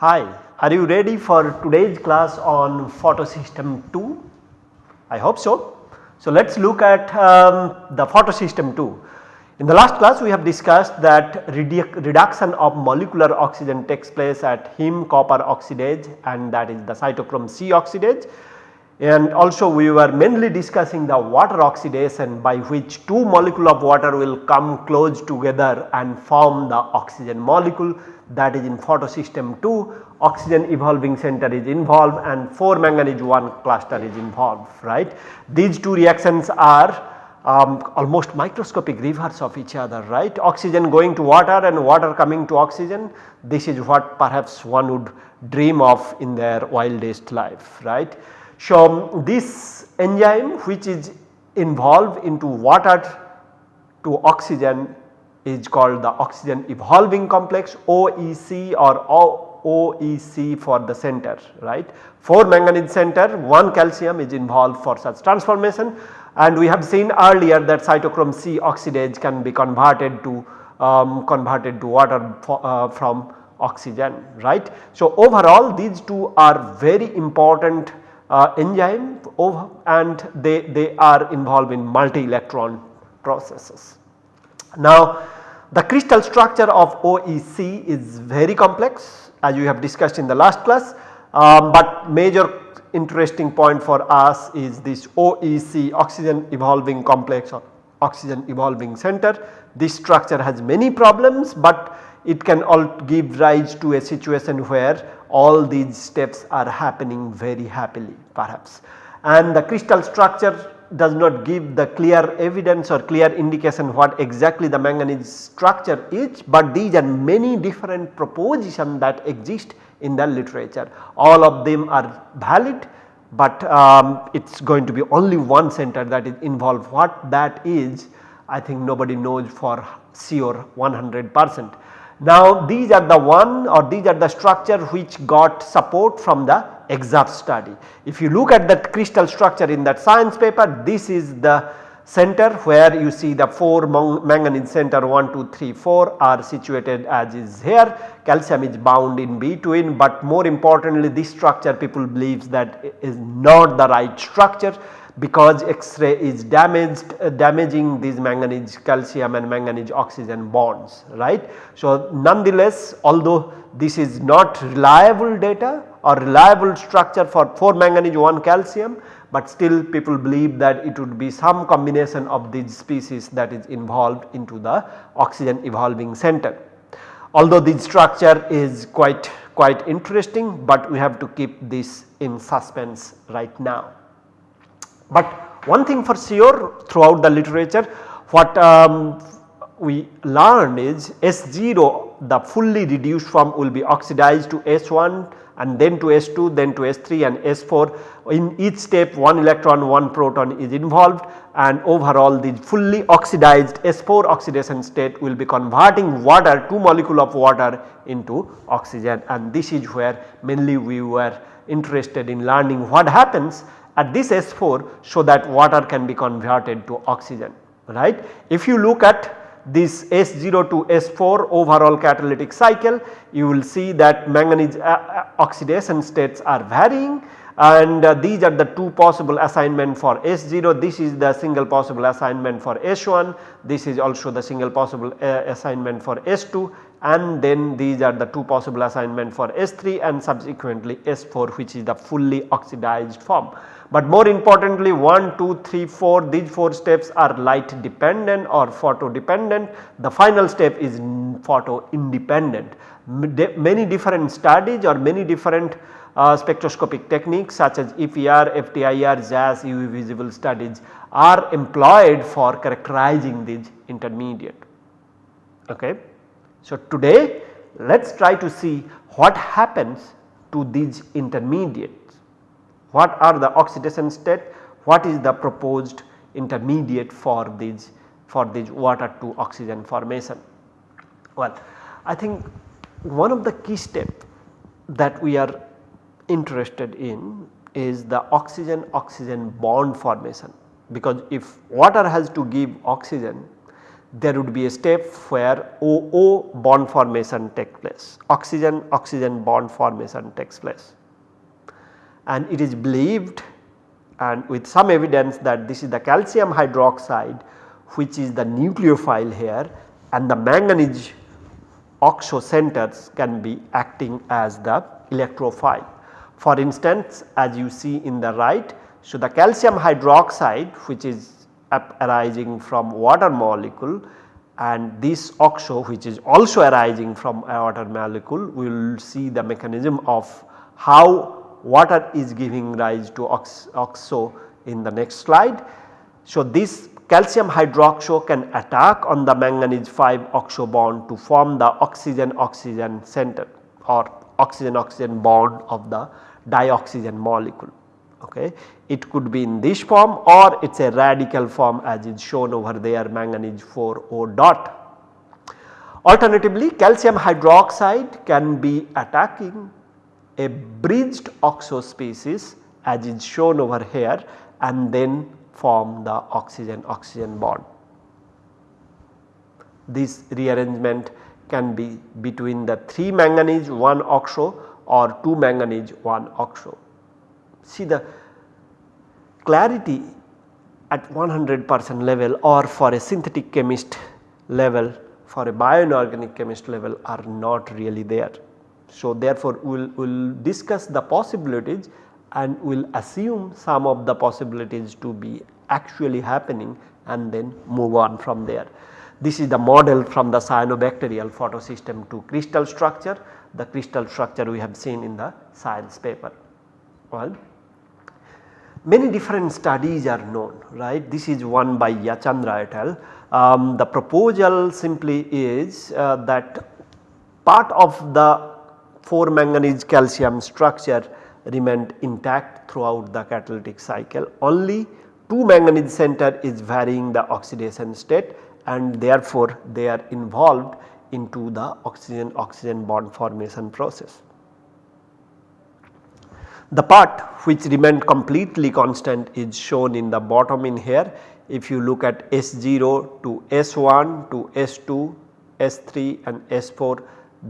Hi, are you ready for today's class on photosystem 2? I hope so. So, let us look at um, the photosystem 2. In the last class we have discussed that redu reduction of molecular oxygen takes place at heme copper oxidase and that is the cytochrome C oxidase and also we were mainly discussing the water oxidation by which two molecule of water will come close together and form the oxygen molecule that is in photosystem 2 oxygen evolving center is involved and 4 manganese 1 cluster is involved right. These two reactions are um, almost microscopic reverse of each other right oxygen going to water and water coming to oxygen this is what perhaps one would dream of in their wildest life right. So, this enzyme which is involved into water to oxygen is called the oxygen evolving complex OEC or OEC for the center right. 4 manganese center 1 calcium is involved for such transformation and we have seen earlier that cytochrome C oxidase can be converted to um, converted to water for, uh, from oxygen right. So, overall these two are very important uh, enzyme and they, they are involved in multi electron processes. Now the crystal structure of OEC is very complex as we have discussed in the last class, um, but major interesting point for us is this OEC oxygen evolving complex or oxygen evolving center. This structure has many problems, but it can all give rise to a situation where all these steps are happening very happily perhaps. And the crystal structure does not give the clear evidence or clear indication what exactly the manganese structure is, but these are many different propositions that exist in the literature. All of them are valid, but um, it is going to be only one center that is involved. What that is I think nobody knows for sure 100 percent. Now these are the one or these are the structure which got support from the EXAFS study. If you look at that crystal structure in that science paper this is the center where you see the 4 manganese center 1, 2, 3, 4 are situated as is here calcium is bound in between but more importantly this structure people believes that is not the right structure because X-ray is damaged uh, damaging these manganese calcium and manganese oxygen bonds right. So, nonetheless although this is not reliable data or reliable structure for 4 manganese 1 calcium, but still people believe that it would be some combination of these species that is involved into the oxygen evolving center. Although this structure is quite quite interesting, but we have to keep this in suspense right now. But one thing for sure throughout the literature what um, we learned is S0 the fully reduced form will be oxidized to S1 and then to S2 then to S3 and S4 in each step 1 electron 1 proton is involved and overall the fully oxidized S4 oxidation state will be converting water 2 molecule of water into oxygen. And this is where mainly we were interested in learning what happens at this S4 so that water can be converted to oxygen right. If you look at this S0 to S4 overall catalytic cycle you will see that manganese uh, uh, oxidation states are varying and uh, these are the two possible assignment for S0 this is the single possible assignment for S1 this is also the single possible uh, assignment for S2 and then these are the two possible assignment for S3 and subsequently S4 which is the fully oxidized form. But more importantly 1, 2, 3, 4 these 4 steps are light dependent or photo dependent. The final step is photo independent. Many different studies or many different uh, spectroscopic techniques such as EPR, FTIR, JAS, UV visible studies are employed for characterizing these intermediate. Okay. So, today let us try to see what happens to these intermediate what are the oxidation state, what is the proposed intermediate for these for these water to oxygen formation. Well, I think one of the key step that we are interested in is the oxygen oxygen bond formation because if water has to give oxygen there would be a step where OO bond formation takes place, oxygen oxygen bond formation takes place. And it is believed and with some evidence that this is the calcium hydroxide which is the nucleophile here and the manganese oxo centers can be acting as the electrophile. For instance as you see in the right so the calcium hydroxide which is arising from water molecule and this oxo which is also arising from a water molecule we will see the mechanism of how water is giving rise to ox oxo in the next slide. So, this calcium hydroxo can attack on the manganese 5 oxo bond to form the oxygen oxygen center or oxygen oxygen bond of the dioxygen molecule okay. It could be in this form or it is a radical form as is shown over there manganese 4 O dot. Alternatively calcium hydroxide can be attacking a bridged oxo species as is shown over here and then form the oxygen oxygen bond. This rearrangement can be between the 3 manganese 1 oxo or 2 manganese 1 oxo. See the clarity at 100 percent level or for a synthetic chemist level for a bioinorganic chemist level are not really there. So therefore we will we'll discuss the possibilities and we will assume some of the possibilities to be actually happening and then move on from there. This is the model from the cyanobacterial photosystem to crystal structure, the crystal structure we have seen in the science paper. Well, many different studies are known right this is one by Yachandra et al. Um, the proposal simply is uh, that part of the 4 manganese calcium structure remained intact throughout the catalytic cycle only 2 manganese center is varying the oxidation state and therefore they are involved into the oxygen oxygen bond formation process. The part which remained completely constant is shown in the bottom in here. If you look at S0 to S1 to S2, S3 and S4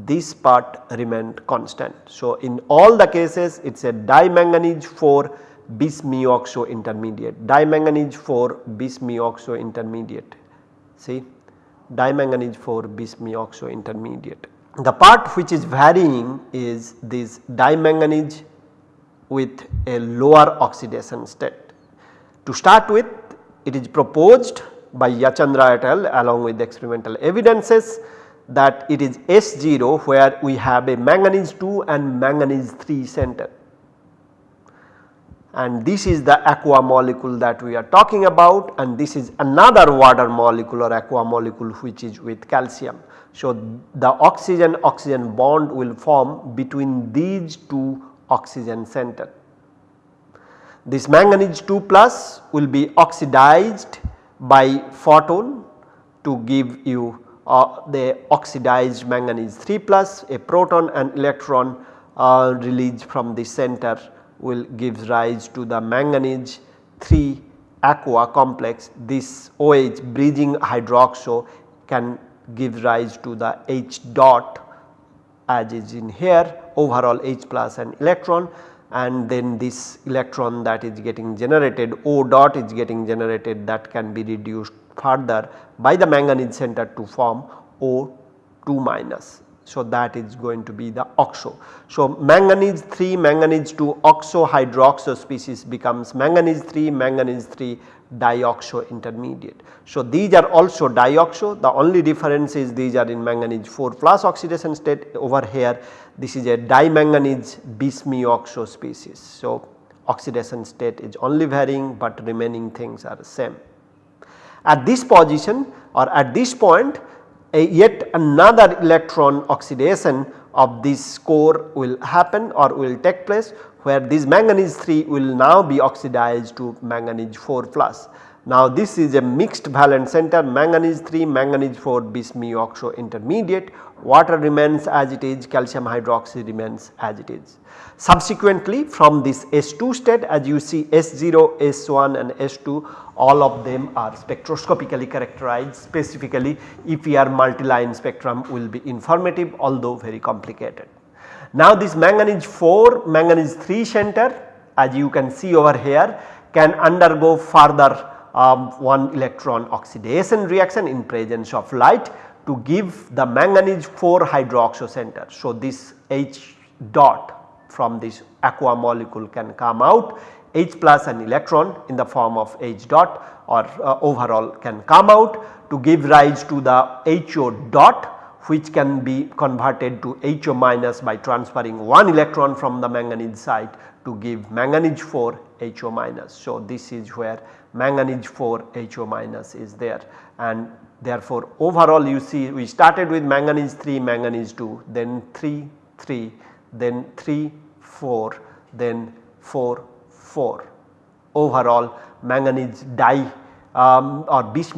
this part remained constant. So, in all the cases it is a dimanganese 4 bis mu oxo intermediate, dimanganese 4 bis mu oxo intermediate see dimanganese 4 bis mu oxo intermediate. The part which is varying is this dimanganese with a lower oxidation state. To start with it is proposed by Yachandra et al along with experimental evidences that it is S0 where we have a manganese 2 and manganese 3 center and this is the aqua molecule that we are talking about and this is another water molecule or aqua molecule which is with calcium. So, the oxygen oxygen bond will form between these two oxygen center. This manganese 2 plus will be oxidized by photon to give you uh, the oxidized manganese 3 plus a proton and electron uh, released from the center will gives rise to the manganese 3 aqua complex. This OH bridging hydroxo can give rise to the H dot as is in here overall H plus and electron. And then this electron that is getting generated O dot is getting generated that can be reduced further by the manganese center to form O2 minus. So, that is going to be the oxo. So, manganese 3 manganese 2 oxo hydroxo species becomes manganese 3 manganese 3 dioxo intermediate. So, these are also dioxo the only difference is these are in manganese 4 plus oxidation state over here this is a dimanganese bis-mu-oxo species. So, oxidation state is only varying but remaining things are same. At this position or at this point yet another electron oxidation of this core will happen or will take place where this manganese 3 will now be oxidized to manganese 4 plus. Now this is a mixed valence center manganese 3 manganese 4 bis mu oxo intermediate water remains as it is calcium hydroxide remains as it is. Subsequently from this S2 state as you see S0, S1 and S2 all of them are spectroscopically characterized specifically EPR multi-line spectrum will be informative although very complicated. Now this manganese 4 manganese 3 center as you can see over here can undergo further um, one electron oxidation reaction in presence of light to give the manganese 4 hydroxo center. So this H dot from this aqua molecule can come out H plus an electron in the form of H dot or uh, overall can come out to give rise to the HO dot which can be converted to HO minus by transferring one electron from the manganese side to give manganese 4 HO minus. So, this is where manganese 4 HO minus is there and therefore overall you see we started with manganese 3 manganese 2 then 3 3 then 3 4 then 4 4 overall manganese di um, or bis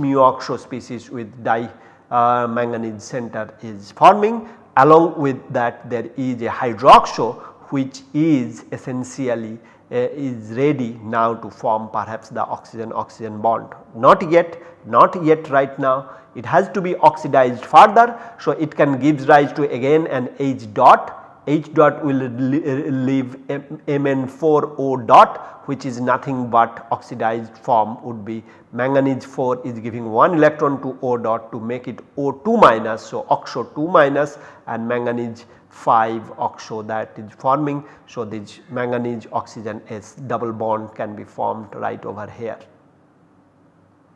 species with di uh, manganese center is forming. Along with that there is a hydroxo which is essentially Uh, is ready now to form perhaps the oxygen oxygen bond not yet not yet right now it has to be oxidized further. So, it can gives rise to again an H dot H dot will uh, leave Mn4O dot which is nothing but oxidized form would be manganese 4 is giving 1 electron to O dot to make it O2 minus. So, oxo 2 minus and manganese 5 oxo that is forming. So, this manganese oxygen S double bond can be formed right over here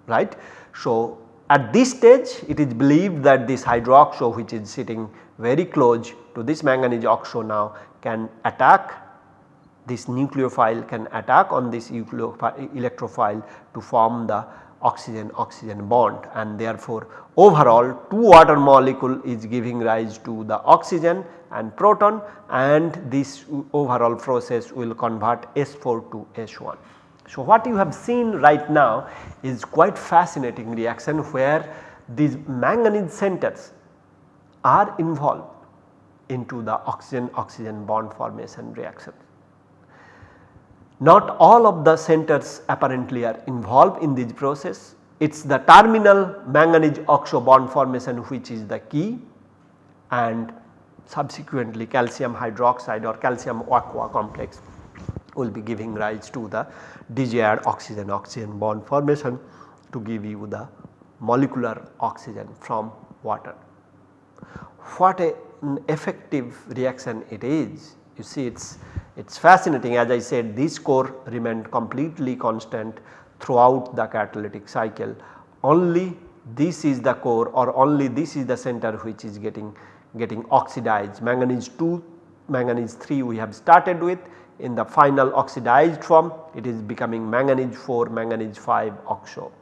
right. So, at this stage it is believed that this hydroxo which is sitting very close to this manganese oxo now can attack this nucleophile can attack on this electrophile to form the oxygen oxygen bond and therefore overall 2 water molecule is giving rise to the oxygen and proton and this overall process will convert S4 to S1. So, what you have seen right now is quite fascinating reaction where these manganese centers are involved into the oxygen oxygen bond formation reaction. Not all of the centers apparently are involved in this process it is the terminal manganese oxo bond formation which is the key and subsequently calcium hydroxide or calcium aqua complex will be giving rise to the desired oxygen oxygen bond formation to give you the molecular oxygen from water. What a, an effective reaction it is you see it is it is fascinating. As I said this core remained completely constant throughout the catalytic cycle. Only this is the core or only this is the center which is getting getting oxidized. Manganese 2 manganese 3 we have started with. In the final oxidized form it is becoming manganese 4 manganese 5 oxo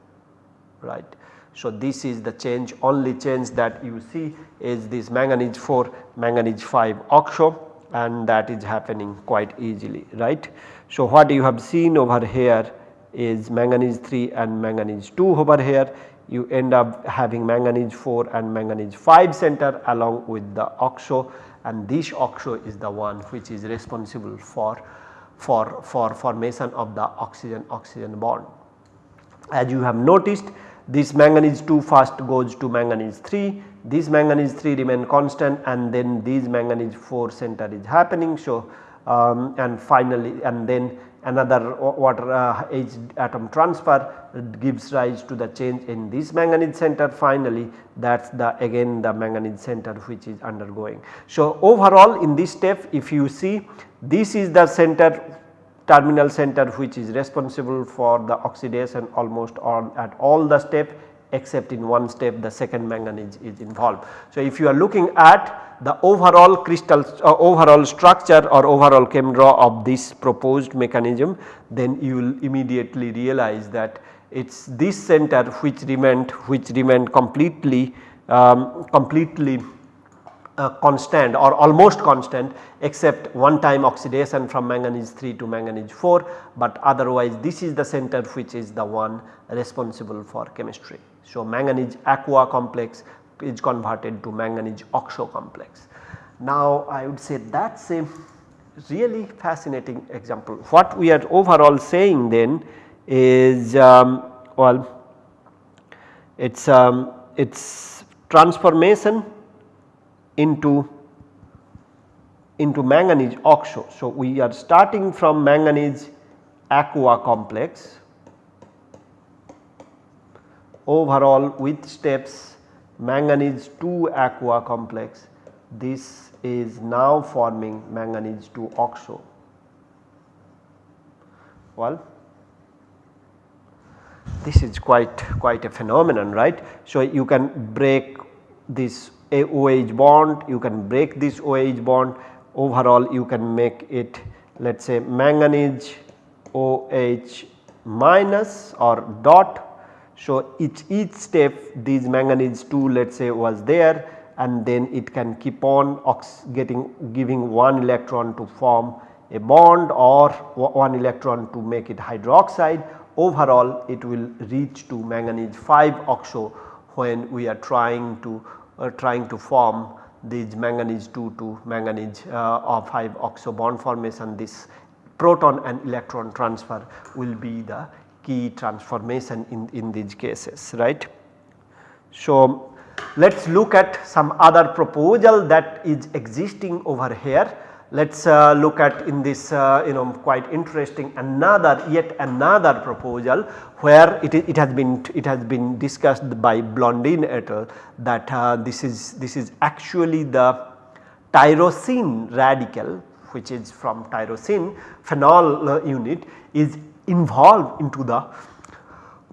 right. So, this is the change. Only change that you see is this manganese 4 manganese 5 oxo and that is happening quite easily right. So, what you have seen over here is manganese 3 and manganese 2 over here you end up having manganese 4 and manganese 5 center along with the oxo and this oxo is the one which is responsible for for for formation of the oxygen oxygen bond. As you have noticed this manganese 2 first goes to manganese 3 this manganese 3 remain constant and then this manganese 4 center is happening. So, um, and finally and then another water uh, H atom transfer gives rise to the change in this manganese center finally that is the again the manganese center which is undergoing. So, overall in this step if you see this is the center terminal center which is responsible for the oxidation almost on at all the step except in one step the second manganese is involved. So, if you are looking at the overall crystal uh, overall structure or overall chem draw of this proposed mechanism then you will immediately realize that it is this center which remained which remained completely um, completely uh, constant or almost constant except one time oxidation from manganese 3 to manganese 4 but otherwise this is the center which is the one responsible for chemistry. So, manganese aqua complex is converted to manganese oxo complex. Now I would say that is a really fascinating example. What we are overall saying then is um, well it is um, its transformation into into manganese oxo. So, we are starting from manganese aqua complex overall with steps manganese 2 aqua complex this is now forming manganese 2 oxo. Well, this is quite quite a phenomenon right. So, you can break this OH bond, you can break this OH bond overall you can make it let us say manganese OH minus or dot. So, each, each step these manganese 2 let us say was there and then it can keep on getting giving one electron to form a bond or one electron to make it hydroxide overall it will reach to manganese 5 oxo when we are trying to trying to form these manganese 2 to manganese uh, of 5 oxo bond formation this proton and electron transfer will be the key transformation in, in these cases right. So, let us look at some other proposal that is existing over here let us uh, look at in this uh, you know quite interesting another yet another proposal where it, it has been it has been discussed by Blondin et al. that uh, this is this is actually the tyrosine radical which is from tyrosine phenol uh, unit is involved into the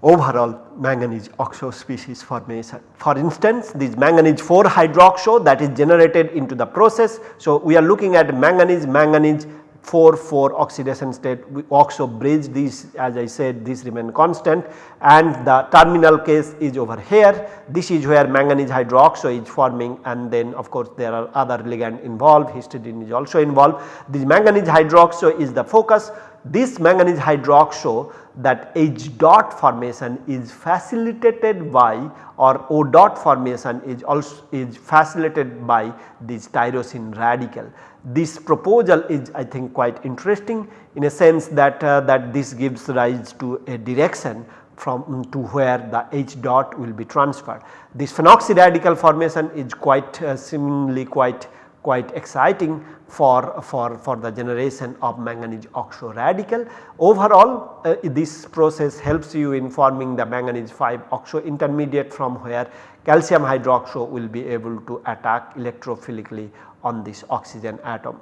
overall manganese oxo species formation. For instance this manganese 4 hydroxo that is generated into the process. So, we are looking at manganese manganese 4 4 oxidation state we oxo bridge these as I said this remain constant and the terminal case is over here this is where manganese hydroxo is forming and then of course there are other ligand involved histidine is also involved. This manganese hydroxo is the focus this manganese hydroxo that H dot formation is facilitated by or O dot formation is also is facilitated by this tyrosine radical. This proposal is I think quite interesting in a sense that uh, that this gives rise to a direction from to where the H dot will be transferred. This phenoxy radical formation is quite uh, seemingly quite quite exciting for, for, for the generation of manganese oxo radical. Overall uh, this process helps you in forming the manganese 5 oxo intermediate from where calcium hydroxo will be able to attack electrophilically on this oxygen atom.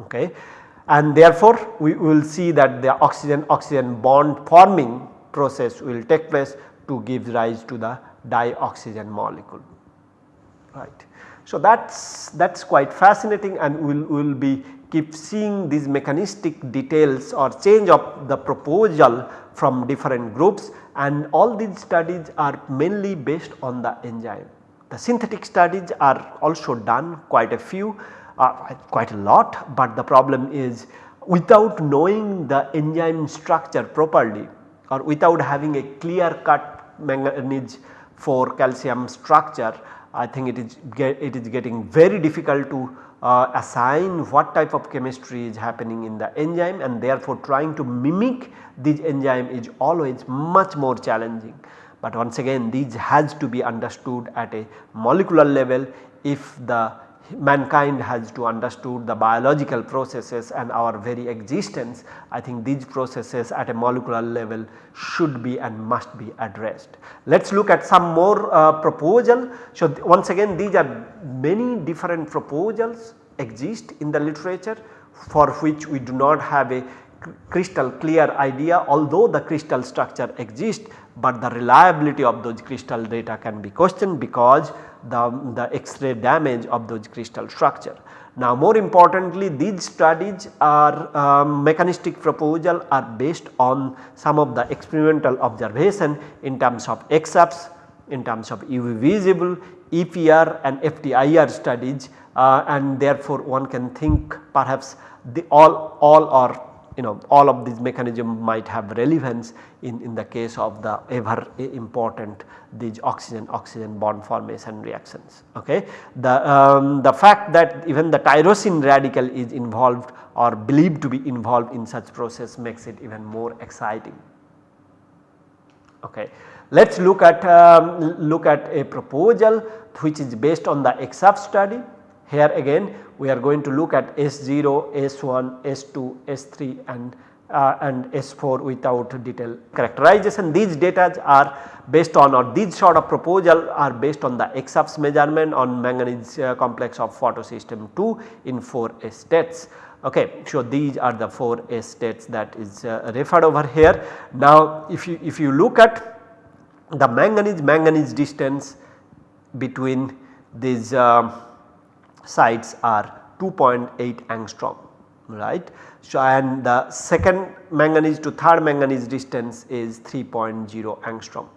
Okay. And therefore, we will see that the oxygen oxygen bond forming process will take place to give rise to the dioxygen molecule right. So, that is that is quite fascinating and we will we'll be keep seeing these mechanistic details or change of the proposal from different groups and all these studies are mainly based on the enzyme. The synthetic studies are also done quite a few uh, quite a lot, but the problem is without knowing the enzyme structure properly or without having a clear cut manganese for calcium structure I think it is get, it is getting very difficult to uh, assign what type of chemistry is happening in the enzyme and therefore trying to mimic this enzyme is always much more challenging. But once again these has to be understood at a molecular level if the mankind has to understood the biological processes and our very existence I think these processes at a molecular level should be and must be addressed. Let us look at some more uh, proposal. So, once again these are many different proposals exist in the literature for which we do not have a crystal clear idea although the crystal structure exists but the reliability of those crystal data can be questioned because the, the X-ray damage of those crystal structure. Now more importantly these studies are um, mechanistic proposal are based on some of the experimental observation in terms of EXAFS, in terms of UV visible, EPR and FTIR studies uh, and therefore one can think perhaps the all, all or you know all of these mechanism might have relevance in, in the case of the ever important these oxygen oxygen bond formation reactions. Okay. The, um, the fact that even the tyrosine radical is involved or believed to be involved in such process makes it even more exciting. Okay. Let us look at um, look at a proposal which is based on the EXAFS study. Here again we are going to look at S0, S1, S2, S3 and uh, and S4 without detailed characterization. These data are based on or these sort of proposal are based on the EXAFS measurement on manganese uh, complex of photosystem 2 in 4 states. Okay, so these are the 4 states that is uh, referred over here. Now if you if you look at the manganese manganese distance between these uh, sites are 2.8 angstrom right. So, and the second manganese to third manganese distance is 3.0 angstrom.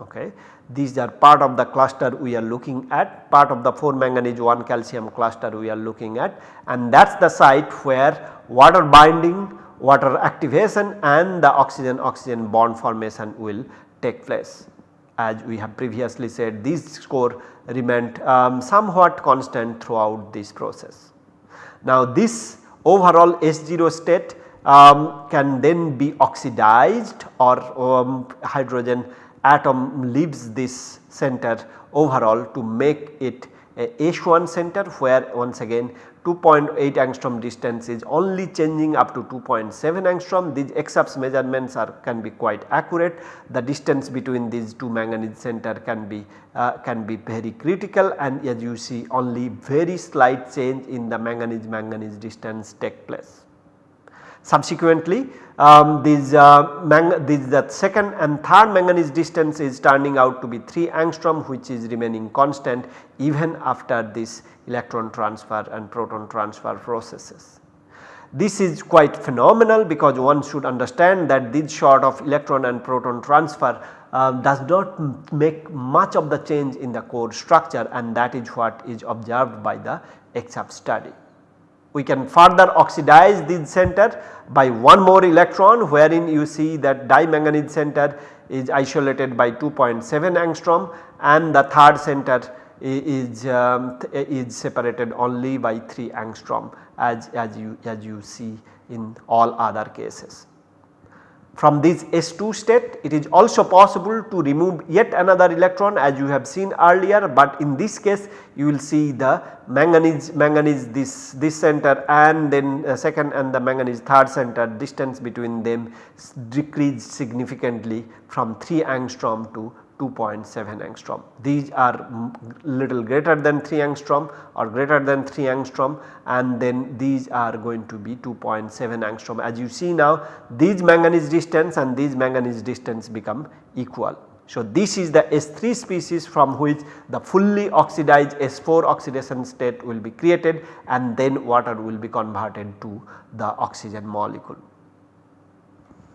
Okay. These are part of the cluster we are looking at part of the 4 manganese 1 calcium cluster we are looking at and that is the site where water binding, water activation and the oxygen oxygen bond formation will take place. As we have previously said these score remained um, somewhat constant throughout this process. Now this overall S0 state um, can then be oxidized or um, hydrogen atom leaves this center overall to make it a H1 center where once again 2.8 angstrom distance is only changing up to 2.7 angstrom. These EXAFS measurements are can be quite accurate. The distance between these two manganese center can be uh, can be very critical. And as you see only very slight change in the manganese manganese distance take place. Subsequently, um, this, uh, this the second and third manganese distance is turning out to be 3 angstrom which is remaining constant even after this electron transfer and proton transfer processes. This is quite phenomenal because one should understand that this sort of electron and proton transfer uh, does not make much of the change in the core structure and that is what is observed by the EXAFS study. We can further oxidize this center by one more electron wherein you see that dimanganese center is isolated by 2.7 angstrom and the third center is, um, is separated only by 3 angstrom as, as, you, as you see in all other cases. From this S2 state it is also possible to remove yet another electron as you have seen earlier, but in this case you will see the manganese manganese this this center and then uh, second and the manganese third center distance between them decreased significantly from 3 angstrom to 2.7 angstrom. These are little greater than 3 angstrom or greater than 3 angstrom and then these are going to be 2.7 angstrom. As you see now these manganese distance and these manganese distance become equal. So, this is the S3 species from which the fully oxidized S4 oxidation state will be created and then water will be converted to the oxygen molecule.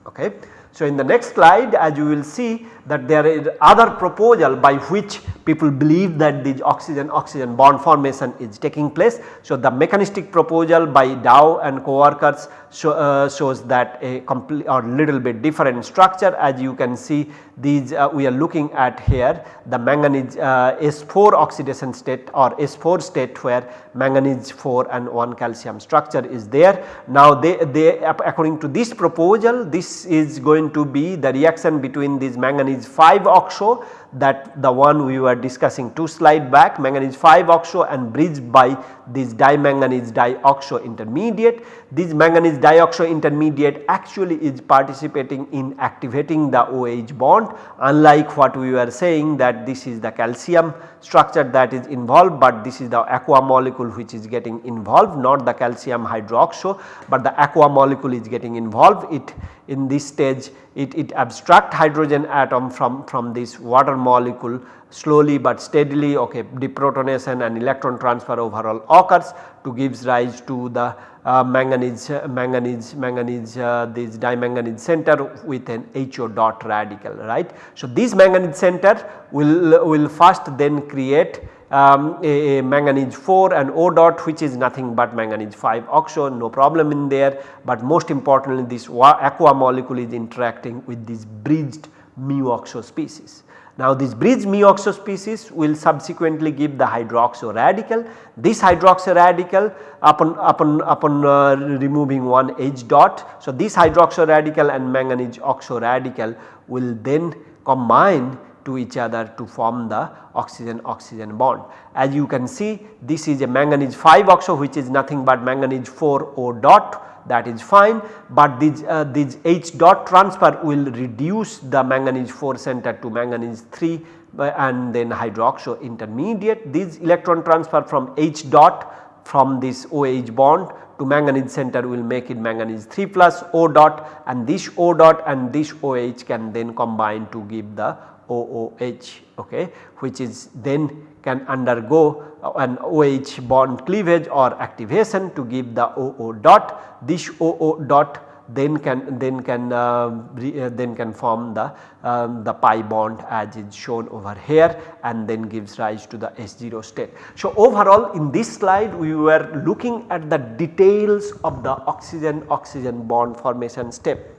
Okay. So, in the next slide as you will see that there is other proposal by which people believe that the oxygen oxygen bond formation is taking place. So, the mechanistic proposal by Dau and co-workers show, uh, shows that a complete or little bit different structure as you can see these uh, we are looking at here the manganese uh, S4 oxidation state or S4 state where manganese 4 and 1 calcium structure is there. Now they, they according to this proposal this is going to be the reaction between this manganese 5 oxo that the one we were discussing 2 slide back manganese 5 oxo and bridged by this dimanganese dioxo intermediate. This manganese dioxo intermediate actually is participating in activating the OH bond unlike what we were saying that this is the calcium structure that is involved but this is the aqua molecule which is getting involved not the calcium hydroxo but the aqua molecule is getting involved it in this stage it, it abstract hydrogen atom from, from this water molecule slowly but steadily okay deprotonation and electron transfer overall occurs to gives rise to the uh, manganese manganese manganese uh, this dimanganese center with an HO dot radical right. So, this manganese center will will first then create um, a, a, manganese 4 and O dot which is nothing but manganese 5 oxo no problem in there, but most importantly this aqua molecule is interacting with this bridged mu oxo species. Now this bridge mu-oxo species will subsequently give the hydroxo radical. This hydroxo radical upon, upon, upon uh, removing one H dot. So this hydroxo radical and manganese oxo radical will then combine to each other to form the oxygen oxygen bond. As you can see this is a manganese 5 oxo which is nothing but manganese 4 O dot that is fine, but this, uh, this H dot transfer will reduce the manganese 4 center to manganese 3 uh, and then hydroxo intermediate. This electron transfer from H dot from this OH bond to manganese center will make it manganese 3 plus O dot and this O dot and this OH can then combine to give the OOH okay, which is then can undergo an OH bond cleavage or activation to give the OO dot. This OO dot then can then can uh, re, uh, then can form the um, the pi bond as is shown over here and then gives rise to the S0 state. So overall in this slide we were looking at the details of the oxygen oxygen bond formation step.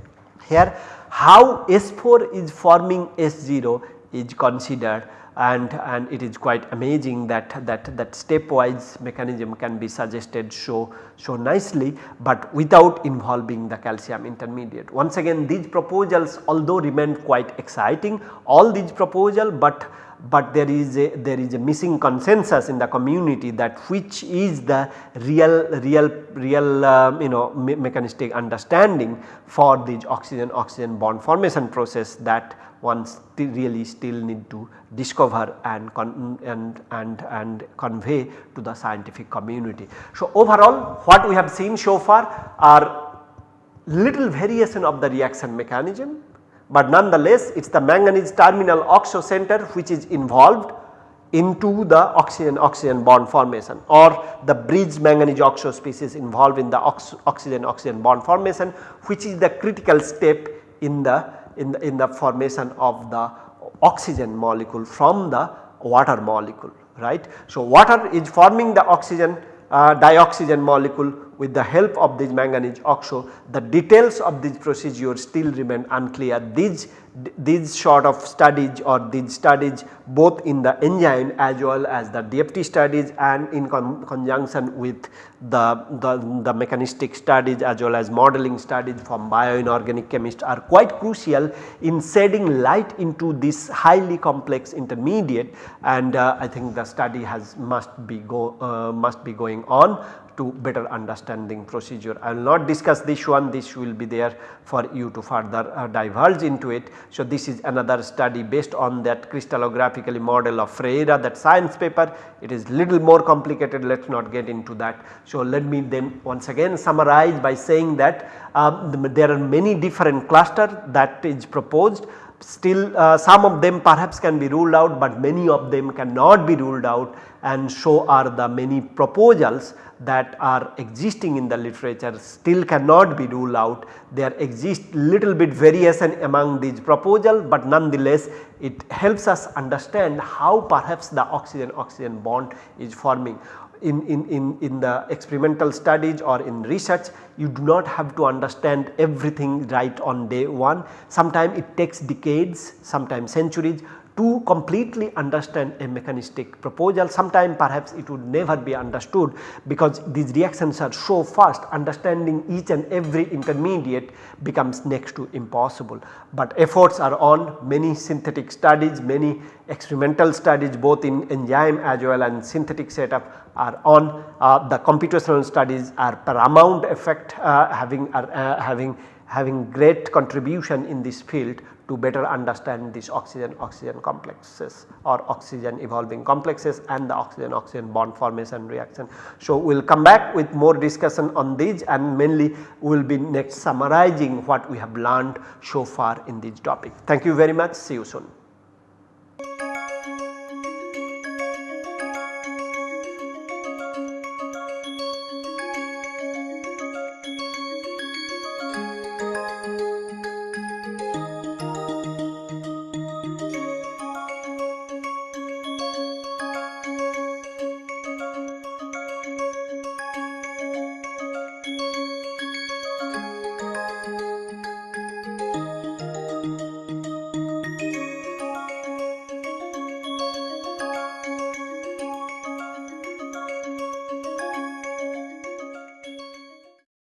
Here how S4 is forming S0 is considered and, and it is quite amazing that, that, that stepwise mechanism can be suggested so, so nicely, but without involving the calcium intermediate. Once again these proposals although remain quite exciting all these proposals, but but there is a there is a missing consensus in the community that which is the real real real um, you know me mechanistic understanding for this oxygen oxygen bond formation process that one still really still need to discover and, and, and, and convey to the scientific community. So, overall what we have seen so far are little variation of the reaction mechanism, but nonetheless it is the manganese terminal oxo center which is involved into the oxygen oxygen bond formation or the bridge manganese oxo species involved in the ox oxygen oxygen bond formation which is the critical step in the in the, in the formation of the oxygen molecule from the water molecule right. So, water is forming the oxygen uh, dioxygen molecule with the help of this manganese oxo. The details of this procedure still remain unclear. These these sort of studies or these studies both in the enzyme as well as the DFT studies and in con conjunction with the, the, the, mechanistic studies as well as modeling studies from bioinorganic chemists are quite crucial in shedding light into this highly complex intermediate and uh, I think the study has must be go uh, must be going on to better understanding procedure. I will not discuss this one this will be there for you to further uh, divulge into it. So, this is another study based on that crystallographically model of Ferreira that science paper it is little more complicated let us not get into that. So, let me then once again summarize by saying that um, there are many different clusters that is proposed still uh, some of them perhaps can be ruled out, but many of them cannot be ruled out and so are the many proposals that are existing in the literature still cannot be ruled out. There exist little bit variation among these proposals, but nonetheless it helps us understand how perhaps the oxygen oxygen bond is forming in, in, in, in the experimental studies or in research you do not have to understand everything right on day 1. Sometimes it takes decades, sometimes centuries to completely understand a mechanistic proposal. Sometime perhaps it would never be understood because these reactions are so fast understanding each and every intermediate becomes next to impossible. But efforts are on many synthetic studies, many experimental studies both in enzyme as well and synthetic setup are on. Uh, the computational studies are paramount effect uh, having are, uh, having having great contribution in this field to better understand these oxygen oxygen complexes or oxygen evolving complexes and the oxygen oxygen bond formation reaction. So, we will come back with more discussion on these and mainly we will be next summarizing what we have learned so far in this topic. Thank you very much see you soon.